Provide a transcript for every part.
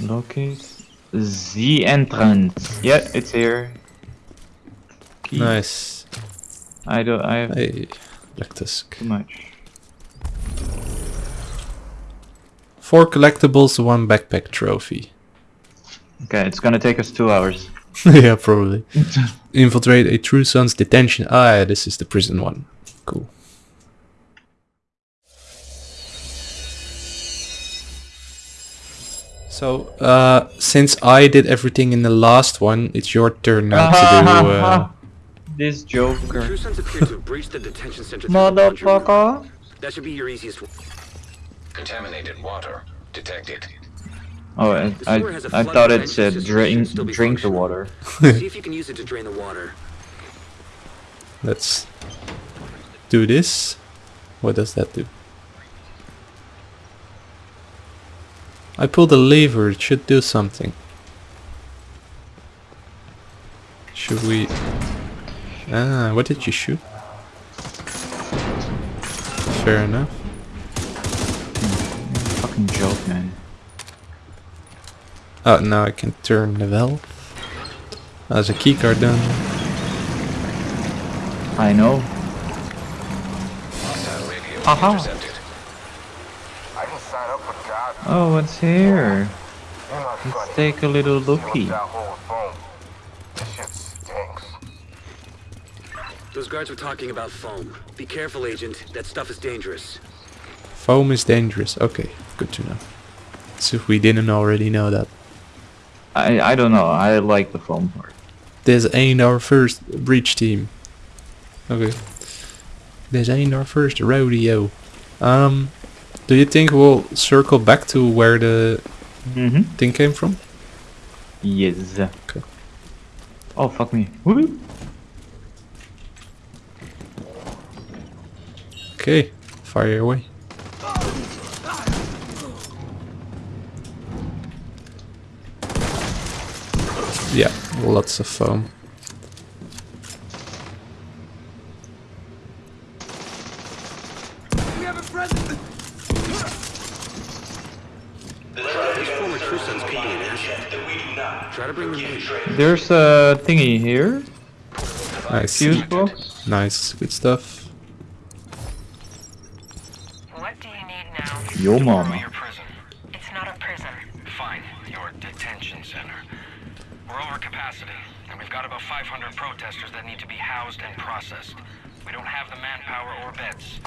Locate the entrance. Yeah, it's here. Key. Nice. I don't. I have Hey, Lactusk. too much. Four collectibles, one backpack trophy. Okay, it's gonna take us two hours. yeah, probably. Infiltrate a True Sons detention. Ah, yeah, this is the prison one. Cool. So, uh, since I did everything in the last one, it's your turn now to do. Uh, this Joker. True Sons appear to have breached the detention center through the laundry room. Motherfucker. That should be your easiest one. Contaminated water detected. Oh, I, The I, sewer has a I flood thought it said system drink, that should still be drink the water. See if you can use it to drain the water. let's do this. What does that do? I pulled a lever. It should do something. Should we? Ah, what did you shoot? Fair enough. Fucking joke, man. Oh, now I can turn the valve. There's a keycard done. I know. Hostile radio Aha. intercepted. I can sign up for God. Oh, what's here? Let's take a little See what looky. that whole phone. This shit stinks. Those guards were talking about foam. Be careful, Agent. That stuff is dangerous. Foam is dangerous. Okay, good to know. So if we didn't already know that. I I don't know. I like the foam part. This ain't our first breach team. Okay. This ain't our first rodeo. Um, do you think we'll circle back to where the Mm-hmm. thing came from? Yes. Okay. Oh fuck me. Woo! Okay, fire away. Yeah, lots of foam. These former True Sons could be an asset. Try to bring them in. There's a thingy here. Nice, Fuse box. nice, good stuff. What do you need now? Yo mama. Your prison. It's not a prison. Fine. Your detention center. We're over capacity, and we've got about 500 protesters that need to be housed and processed. We don't have the manpower or beds.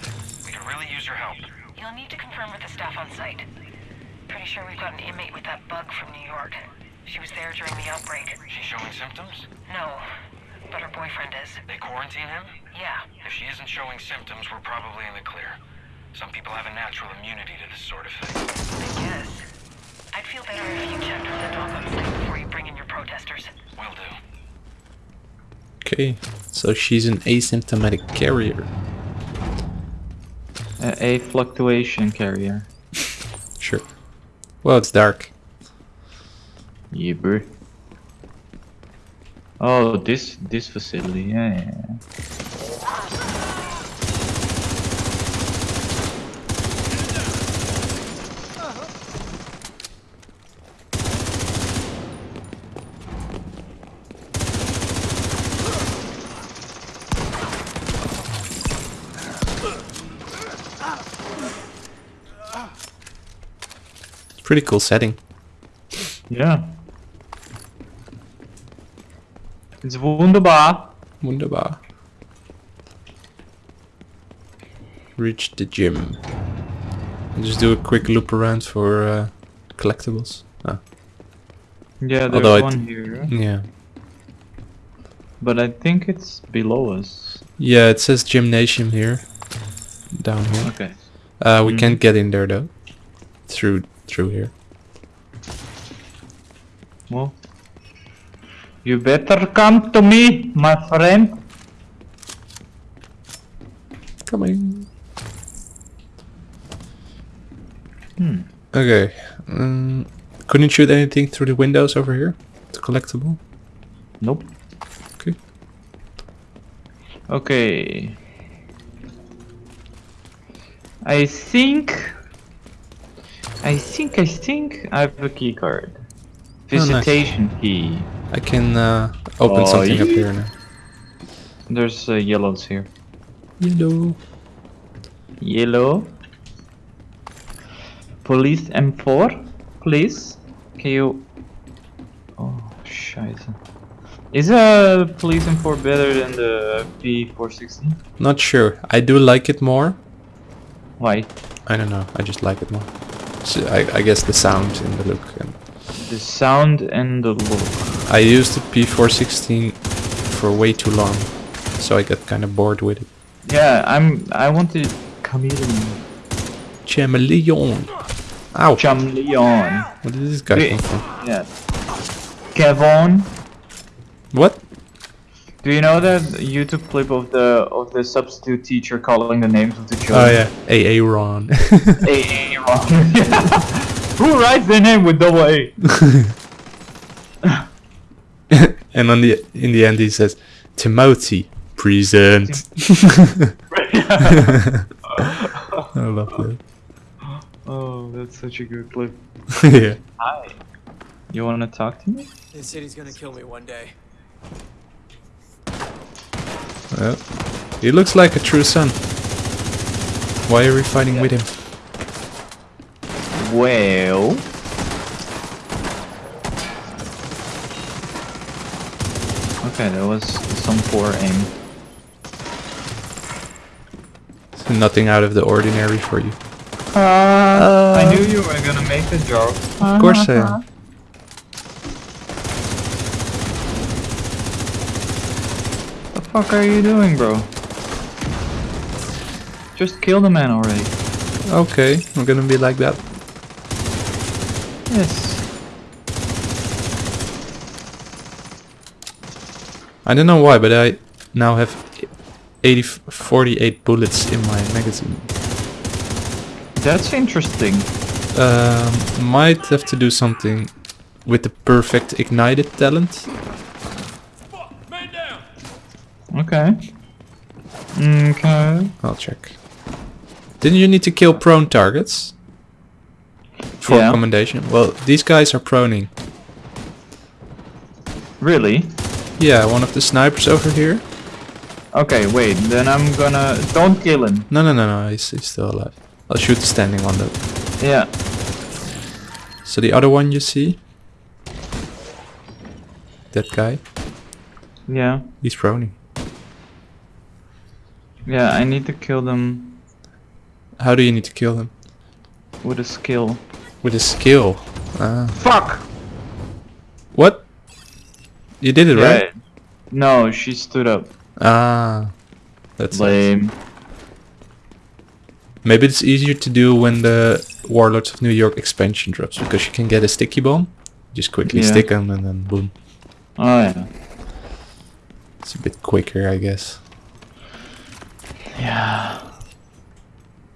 We could really use your help. You'll need to confirm with the staff on site. Pretty sure we've got an inmate with that bug from New York. She was there during the outbreak. She's showing symptoms? No, but her boyfriend is. They quarantine him? Yeah. If she isn't showing symptoms, we're probably in the clear. Some people have a natural immunity to this sort of thing. I guess. I'd feel better if you checked with the doc on site before you bring in your protesters. Will do. Okay, so she's an asymptomatic carrier. A, a fluctuation carrier. Sure. Well, it's dark. Yeah, bro. Oh, this this facility. Yeah, yeah. yeah. Pretty cool setting. Yeah. It's wunderbar. Wunderbar. Reach the gym. And just do a quick loop around for uh, collectibles. Ah, Yeah, there's Although one here, yeah. but I think it's below us. Yeah, it says gymnasium here. Down here. Okay. Uh, we Mhm. can't get in there though. Through through here. Well, you better come to me, my friend. Coming. Hmm. Okay. Um, couldn't shoot anything through the windows over here. It's collectible. Nope. Okay. Okay. I think. I think. I think I have a key card. nice. Visitation key. I can uh, open Oh, something up here now. There's uh, yellows here. Yellow. Yellow. Police M4, please. Can you? Oh, scheiße. Is a police M4 better than the P416? Not sure. I do like it more. Why? I don't know. I just like it more. So I, I guess the sound and the look. And The sound and the look. I used the P416 for way too long, so I got kind of bored with it. Yeah, I'm. I want to chameleon. Chameleon. Ow! Chameleon. Did this guy come from? Yeah. Kevon. What? Do you know that YouTube clip of the of the substitute teacher calling the names of the children? Oh yeah, AA Ron. A A wrong. Who writes their name with double A? and on the in the end he says, Timothy, present. I love that. oh, that's such a good clip. yeah. Hi. You wanna talk to me? They said he's gonna kill me one day. Well, he looks like a true son. Why are we fighting with him? Well. Okay, that was some poor aim. Nothing out of the ordinary for you. Uh, I knew you were gonna make a joke. Uh-huh. Of course I am. The fuck are you doing, bro? Just kill the man already. Okay, I'm gonna be like that. Yes. I don't know why, but I now have 80, 48 bullets in my magazine. That's interesting. Um, might have to do something with the perfect ignited talent. Okay. Okay. I'll check. Didn't you need to kill prone targets? For Yeah. commendation? Well, these guys are proning. Really? Yeah, one of the snipers over here. Okay, wait. Then I'm gonna. Don't kill him. No, no, no, no, he's, he's still alive. I'll shoot the standing one though. Yeah. So the other one you see? That guy? Yeah. He's proning. Yeah. I need to kill them How do you need to kill him? with a skill. With a skill. Ah. Fuck. What? You did it, right? No, she stood up. Ah. That's Lame. Maybe it's easier to do when the Warlords of New York expansion drops because you can get a sticky bomb. Just quickly Yeah. stick them and then boom. Oh yeah. It's a bit quicker, I guess. Yeah.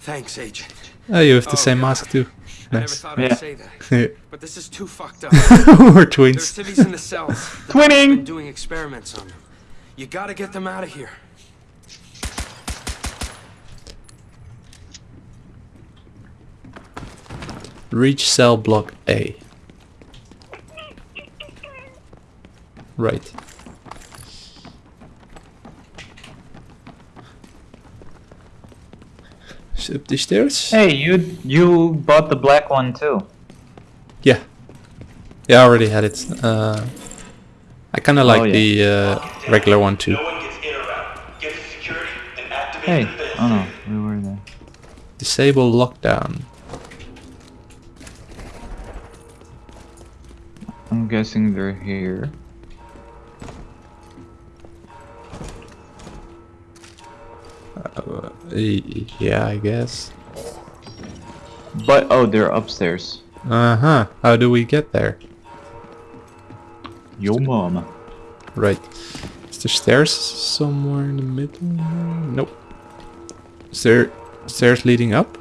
Thanks, Agent. Oh, you have the Oh, same God. mask too. I never thought Yeah. I'd say that, We're but this is too fucked up. There's twins. civvies in the cells. The Twinning! doctor's doing experiments on them. You gotta get them out of here. Reach cell block A. Right. Is it up the stairs? Hey, you you bought the black one too. Yeah. Yeah, I already had it. Uh, I kind of like Oh, yeah. the uh, regular one too. No one gets in or out. Get to security and activate Hey. Oh no, we were there. Disable lockdown. I'm guessing they're here. Uh, yeah, I guess. But oh, they're upstairs. Uh huh. How do we get there? Yo mama. Right. Is there stairs somewhere in the middle? Nope. Is there stairs leading up?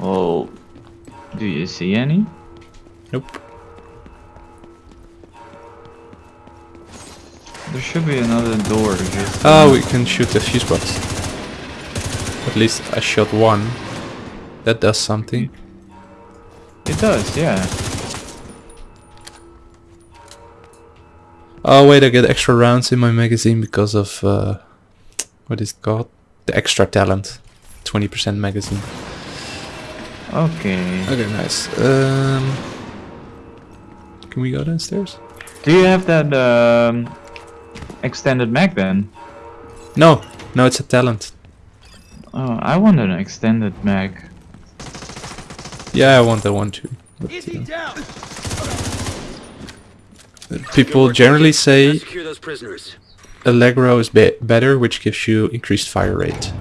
Well, do you see any? Nope. Should be another door. Just Oh, we can shoot the fuse box. At least I shot one. That does something. It does, yeah. Oh wait, I get extra rounds in my magazine because of uh, what is it called? The extra talent, twenty percent magazine. Okay. Okay, nice. Um, can we go downstairs? Do you have that um, extended mag then? No, no, it's a talent. Oh, I want an extended mag. Yeah, I want that one too. But, uh, people generally say Secure those prisoners. Allegro is be better, which gives you increased fire rate.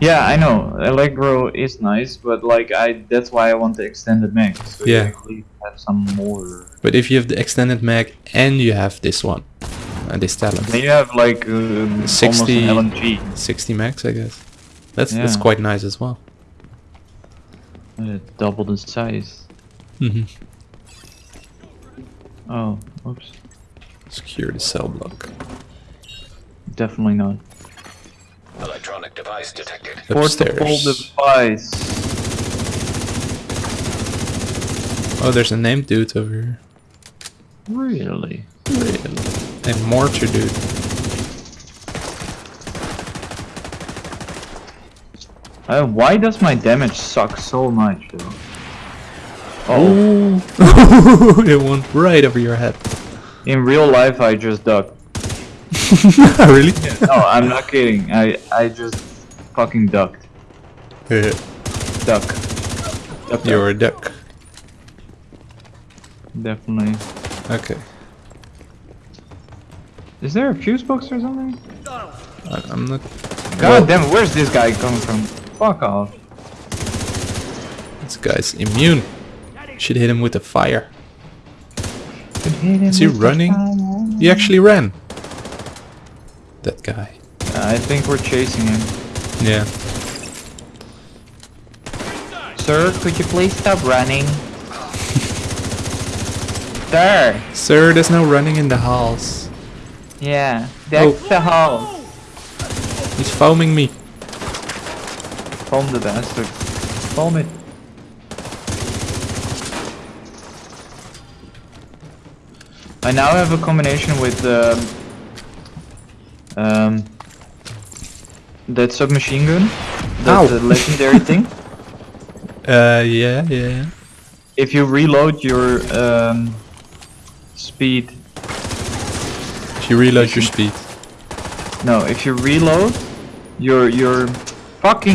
Yeah, I know. Allegro is nice, but like I that's why I want the extended mag. So you Yeah. actually have some more. But if you have the extended mag and you have this one, and this talent, Then you have like um, 60 almost an LMG. 60 max, I guess. That's that's quite nice as well. Uh, double the size. hmm Oh, oops. Secure the cell block. Definitely not. Electronic device detected. Portable device. Oh, there's a named dude over here. Really? Really? And mortar dude. Uh, why does my damage suck so much though? Oh, it went right over your head. In real life, I just duck. really? No, I'm not kidding. I I just fucking ducked. Duck. Duck. You're a duck. Definitely. Okay. Is there a fuse box or something? I, I'm not. God damn, it, where's this guy coming from? Fuck off. This guy's immune. Should hit him with a fire. Is he running? He actually ran. That guy. Uh, I think we're chasing him. Yeah. Sir, could you please stop running? Sir! Sir, there's no running in the halls. Yeah, that's Oh. the hall. He's foaming me. Foam the bastard. Foam it. I now have a combination with um, um, that submachine gun, Ow. that the legendary thing. Uh, yeah, yeah. If you reload your um, speed, If you reload your speed. no, if you reload your your fucking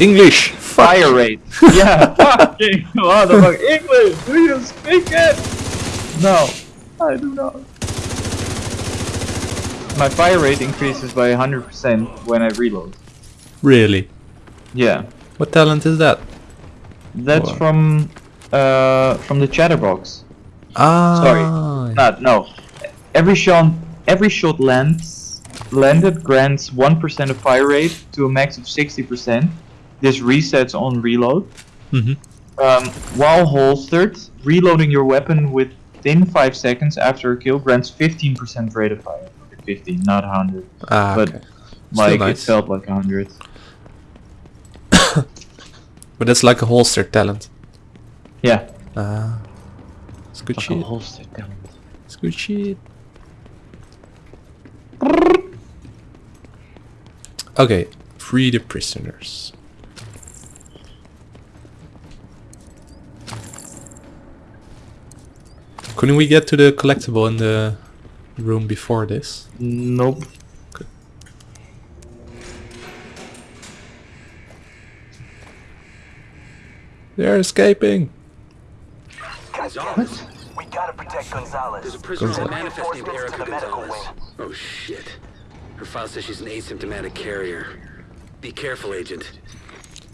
English! fire rate. yeah, fucking what the fuck? English? Do you speak it? No, I do not. My fire rate increases by 100% when I reload. Really? Yeah, What talent is that? that's Wow. from uh from the chatterbox. Ah. Sorry. Not no. Every shot every shot lands landed grants 1% of fire rate to a max of 60%. This resets on reload. Mhm. Um, while holstered, reloading your weapon within 5 seconds after a kill grants 15% rate of fire. 15, not 100. Ah, But okay. like nice. it felt like 100. But that's like a holster talent. Yeah. Ah. It's good Like a shit. holstered gun. It's good shit. Okay, free the prisoners. Couldn't we get to the collectible in the room before this? Nope. They're escaping! Gonzalez. We gotta protect Gonzalez. There's a prisoner with a Gonzalez. manifest named Erica to the medical Gonzalez. Wing. Oh shit. Her file says she's an asymptomatic carrier. Be careful, Agent.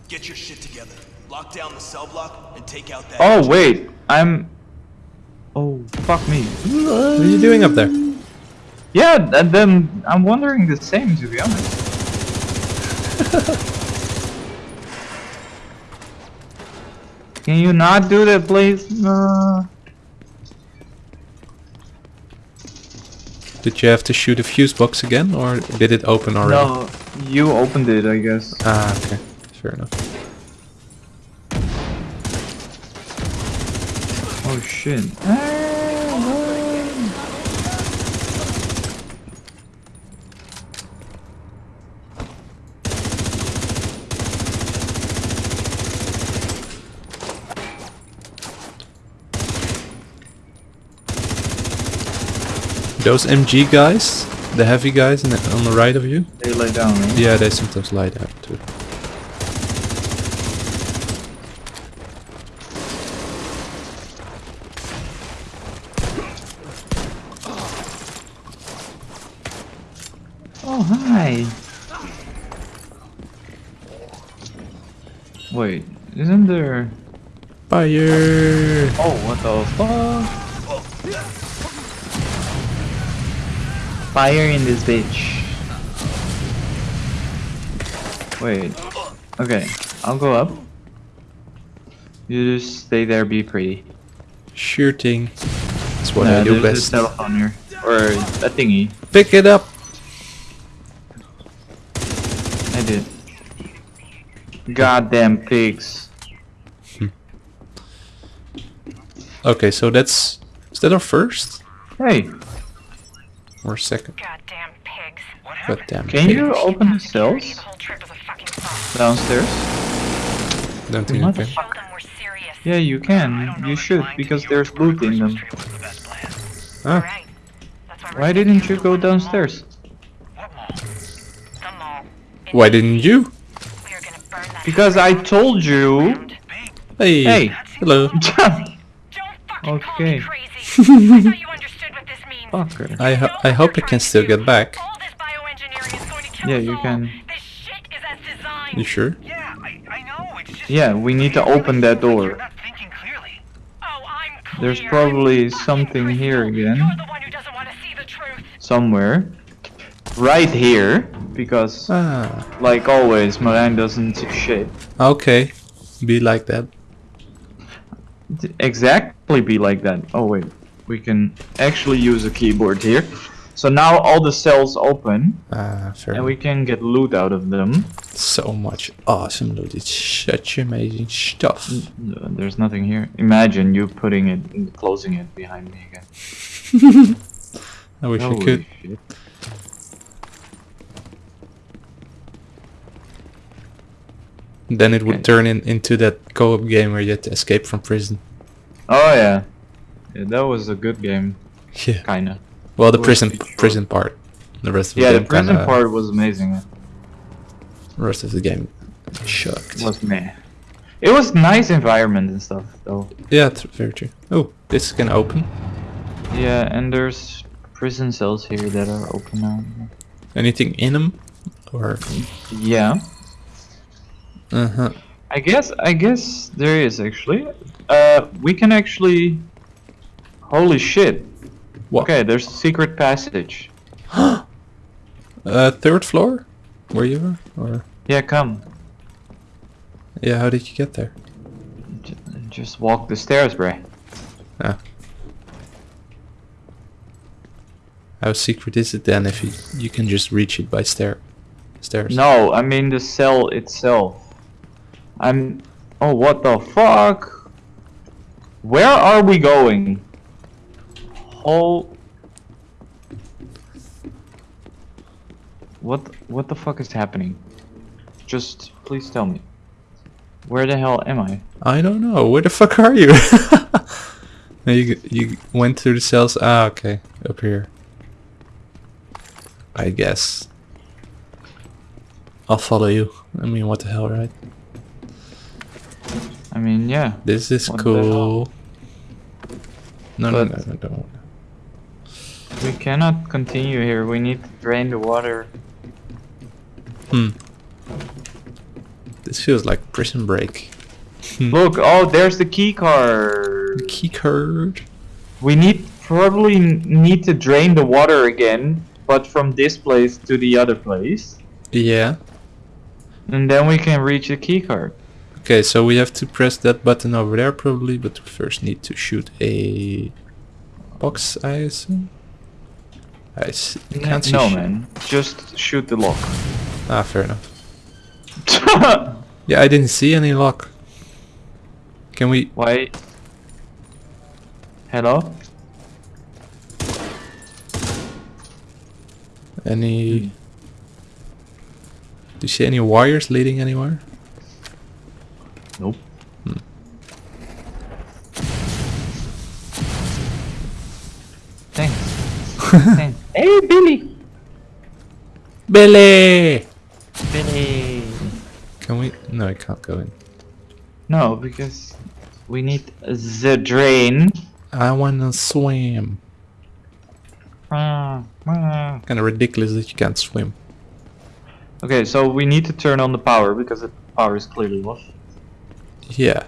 Get your shit together. Lock down the cell block and take out that. Oh wait, I'm. Oh fuck me. What are you doing up there? Yeah, and then I'm wondering the same to be honest. Can you not do that, please? No. Did you have to shoot a fuse box again, or did it open already? No, you opened it, I guess. Ah, okay. Fair enough. Oh shit. Those MG guys, the heavy guys in the, on the right of you. They lay down, right? Yeah, they sometimes lie down too. Oh, hi. Wait, isn't there... Fire! Oh, what the fuck? Fire in this bitch. Wait. Okay, I'll go up. You just stay there, be pretty. Shooting. That's what I do there's a best. telephone here. Or a thingy. Pick it up! I did. Goddamn pigs. Hmm. Okay, so that's... Is that our first? Hey, Or second? Goddamn pigs. God damn can you open the Security, cells The whole trip was a fucking farce. downstairs? Don't think I can. Show them we're serious. Yeah, you can. You should, because there's loot in them. Ah, why didn't you go downstairs? The mall. In why didn't you? We are gonna burn that Because I told you. Hey! Hey. Hello! Don't fucking call Okay. Fucker. I, ho I hope I can still get back. All this bioengineering is going to kill Yeah, you can. This shit is as designed. You sure? Yeah, I, I know. It's just. Yeah, we need to open that door. not thinking clearly. Oh, I'm clear. There's probably something here again. You're the one who doesn't want to see the truth. Somewhere. Right here. Because, Ah, like always, Marijn doesn't see shit. okay. Be like that. Exactly be like that. Oh wait, we can actually use a keyboard here. So now all the cells open, Ah, fair and we can get loot out of them. So much awesome loot. It's such amazing stuff. Uh, There's nothing here. Imagine you putting it, closing it behind me again. I wish I could. shit. Then it would Okay. turn in, into that co-op game where you had to escape from prison. Oh yeah. Yeah, that was a good game, Yeah. kinda. Well, the prison prison part. The rest of Yeah, the the prison kinda, part was amazing. The rest of the game shocked. Was meh. It was nice environment and stuff though. Yeah, very true. Oh, this can open. Yeah, and there's prison cells here that are open now. Anything in them? Or Yeah. uh huh. I guess I guess there is actually. Uh, we can actually. Holy shit! What? Okay, there's a secret passage. Uh, third floor? Where you were? Or Yeah, come. yeah, how did you get there? J- just walk the stairs, bruh. Ah. How secret is it then if you you can just reach it by stair stairs? No, I mean the cell itself. I'm. Oh, what the fuck? Where are we going? Oh. What? What the fuck is happening? Just please tell me. Where the hell am I? I don't know. Where the fuck are you? No, you you went through the cells. Ah, okay, up here. I guess. I'll follow you. I mean, what the hell, right? I mean, yeah. This is What cool. No, no, no, no, no. We cannot continue here. We need to drain the water. Hmm. This feels like prison break. Look, oh, there's the key card. The Key card. We need probably need to drain the water again, but from this place to the other place, Yeah. and then we can reach the key card. Okay, so we have to press that button over there probably, but we first need to shoot a box, I assume. I s- I can't see no, shit. man, just shoot the lock. Ah, fair enough. Yeah, I didn't see any lock. Can we? Why? Hello? Any? Hmm. Do you see any wires leading anywhere? Nope. Thanks. hey, Billy! Billy! Billy! Can we? No, I can't go in. No, because we need the drain. I wanna swim. Ah, ah. Kinda ridiculous that you can't swim. Okay, so we need to turn on the power because the power is clearly off. Yeah.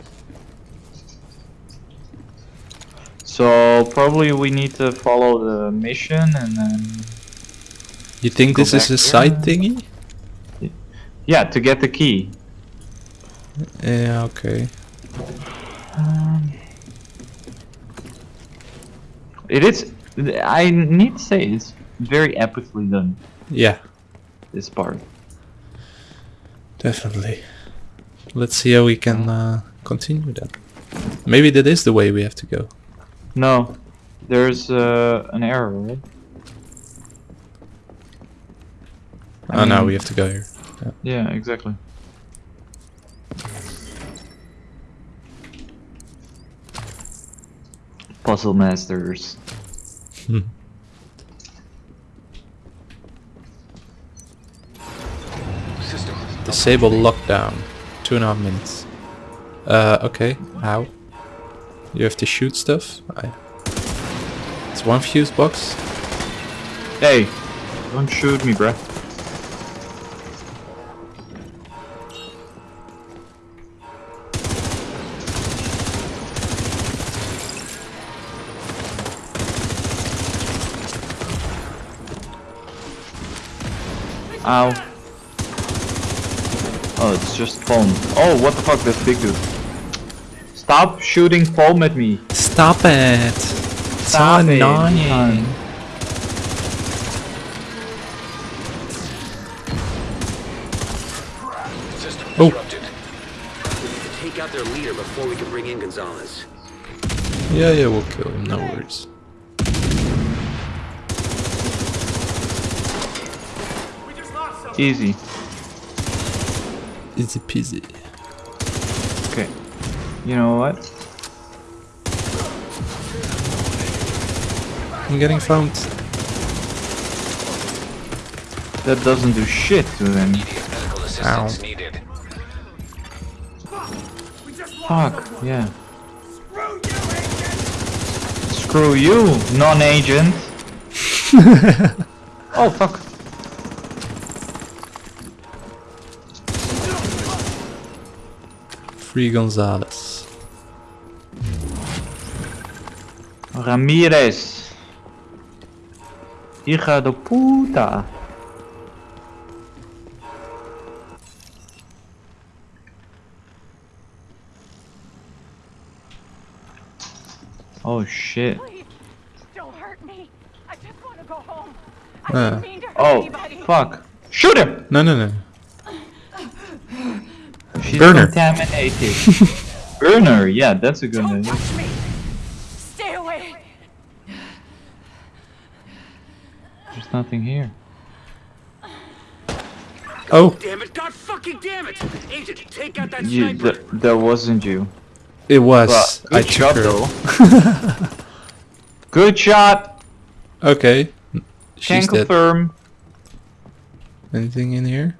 So probably we need to follow the mission and then You think this is a side thingy? yeah to get the key. Yeah, okay. Um, it is. I need to say it's very epically done. Yeah, This part. definitely. Let's see how we can uh, continue that. Maybe that is the way we have to go. No, there's uh, an error, right? I oh, now mean- we have to go here. Yeah, exactly. Puzzle masters. System. Disable lockdown. Two and a half minutes. Uh, okay. How? You have to shoot stuff? I... It's one fuse box. Hey, don't shoot me, bruh. Ow. Oh, it's just foam. Oh, what the fuck, this big dude. Stop shooting foam at me. Stop it! Stop so it, annoying. man. Oh. We need to take out their leader before we can bring in Gonzalez. Yeah, yeah, we'll kill him, no worries. Easy. Easy peasy. Okay. You know what? I'm getting found. That doesn't do shit to them. Immediate Ow. Fuck, yeah. Screw you, non-agent. oh fuck. Free Gonzalez. Ramirez. Hija de puta. Oh shit. Please, don't hurt me. I just want to go home. I uh. didn't mean to hurt Oh, anybody. fuck. Shoot him! No, no, no. She's Burner. contaminated. Burner, yeah, that's a good Don't name. touch me. Stay away. There's nothing here. Oh. oh, Damn it! God fucking damn it! Agent, take out that You, sniper! th that wasn't you. it was. Well, I good took shot her. though. good shot. Okay. Can She's dead. confirm. Anything in here?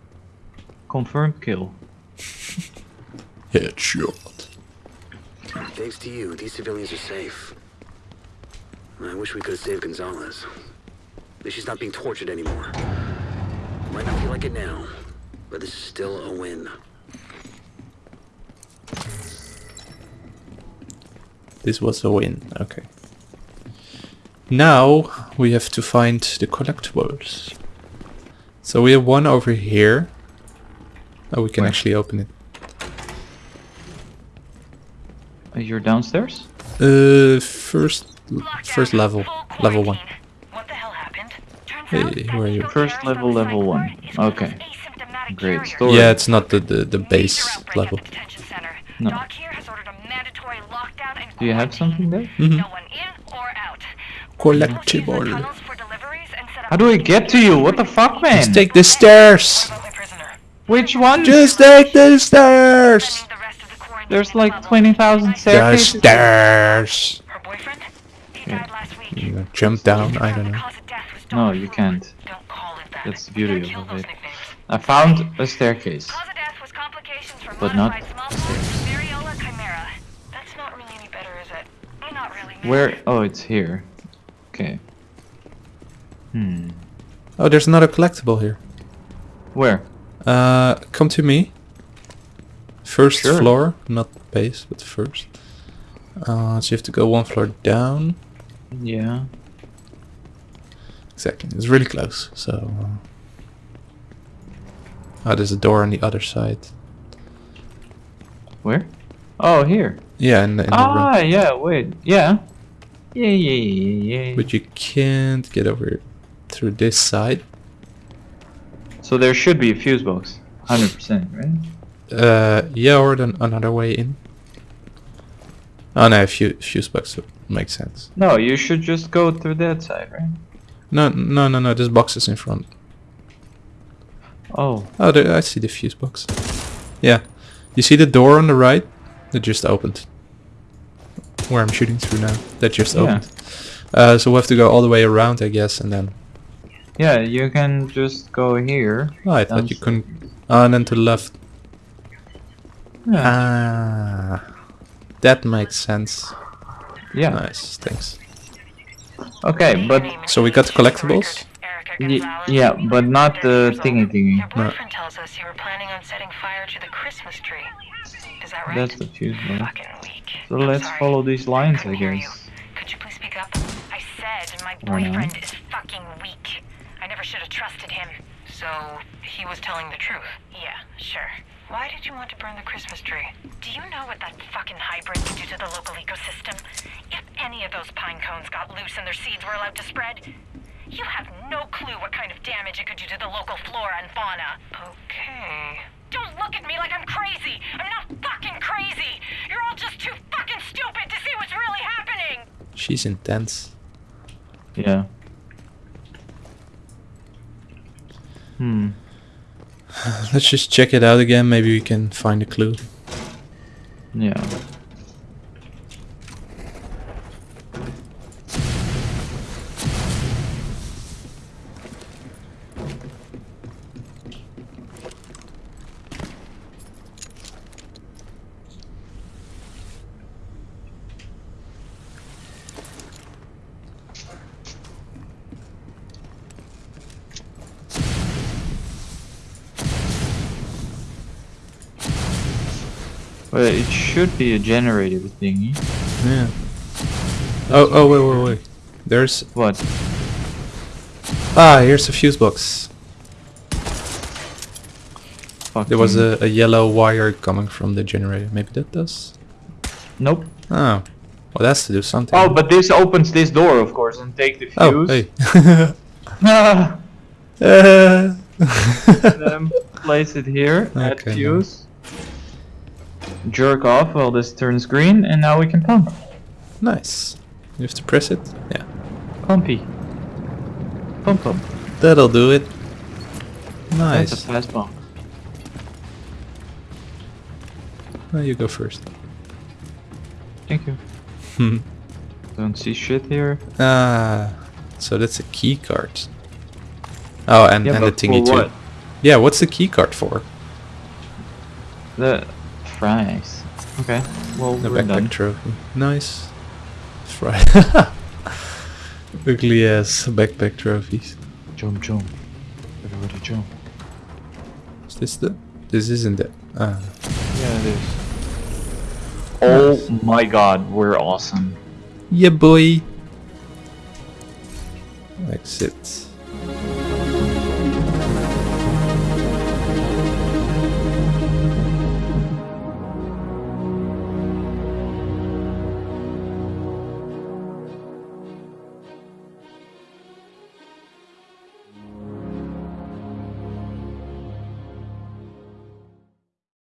Confirm kill. Headshot. Thanks to you, these civilians are safe. I wish we could have saved Gonzalez. At least she's not being tortured anymore. Might not feel like it now, but this is still a win. This was a win. Okay. Now we have to find the collectibles. So we have one over here. Oh, we can Where? actually open it. You're downstairs? Uh, first, first level, level one. quarantine. What the hell happened? Turns Hey, out who are you? First level, level one. floor is one of Okay. Great story. Yeah, it's not the the, the base level. At the detention center. No. Doc here has ordered a mandatory lockdown and Do you have something there? Mm-hmm. No one in or out. Collectible. We'll use the tunnels for deliveries and set up How do I get to you? What the fuck, man? Just take the stairs. What about my prisoner? Which one? Just take the stairs. Sending the rest of the quarantine There's like bubbles. 20,000 The stairs. Her boyfriend? He He died last week. You jump down, I don't know. Cause of No, you can't. Don't call it that. That's the beauty of it. nicknames. I found a staircase. Cause of death was complications from But not modified smallpox, variola chimera. That's not really any better, is it? Not really. no. Where? Oh, it's here. Okay. Hmm. Oh, there's another collectible here. Where? Uh, come to me. First Sure. floor, not base, but first. Uh, so you have to go one floor down. Yeah. Exactly, it's really close. So, uh, oh, there's a door on the other side. Where? Oh, here. Yeah, in the, in the Ah, room. yeah. Wait. Yeah. Yeah, yeah, yeah, yeah. But you can't get over through this side. So there should be a fuse box. Hundred percent, right? Uh, yeah, or then another way in. Oh no, a fuse, fuse box makes sense. No, you should just go through that side, right? No, no, no, no. This box is in front. Oh. Oh, there, I see the fuse box. Yeah, you see the door on the right that just opened. Where I'm shooting through now. That just Yeah. opened. Uh, so we have to go all the way around, I guess, and then. Yeah, you can just go here. Oh, I thought you couldn't. Oh, and then to the left. Yeah. Ah, that makes sense. yeah. Nice, thanks. Okay, but So we got the collectibles? Y- yeah, but not the 30 thingy thingy. Your boyfriend tells us you were planning on setting fire to the Christmas tree. Is that right? That's the fuse box. Fucking weak. So let's follow these lines, I Couldn't you. guess. Could you please speak up? I said my boyfriend is fucking weak. I never should have trusted him. So he was telling the truth. Yeah, sure. Why did you want to burn the Christmas tree? Do you know what that fucking hybrid would do to the local ecosystem? If any of those pine cones got loose and their seeds were allowed to spread, you have no clue what kind of damage it could do to the local flora and fauna. Okay. Don't look at me like I'm crazy. I'm not fucking crazy. You're all just too fucking stupid to see what's really happening. She's intense. Yeah. Hmm. Let's just check it out again. Maybe we can find a clue. Yeah. Well, it should be a generator thingy. Yeah. Oh, oh, wait, wait, wait. There's What? ah, here's a fuse box. There was a, a yellow wire coming from the generator. Maybe that does. Nope. Oh, well, that's to do something. Oh, but this opens this door, of course, and take the fuse. oh, fuse. hey. Ah, Uh, then place it here, add Okay, no. fuse. Jerk off while this turns green, and now we can pump. nice. You have to press it. Yeah, Pumpy. Pump pump. that'll do it. Nice. That's a fast pump. Oh, you go first. Thank you. Hmm. Don't see shit here. Ah, so that's a key card. Oh, and, Yeah, and the thingy too. what? Yeah, what's the key card for? The fries. Okay. Well, The we're backpack done. trophy. Nice. That's right. Ugly ass backpack trophies. Jump, jump. Everybody jump. Is this the? This isn't it. Ah. Yeah, it is. Oh my god, we're awesome. Yeah, boy. Exit.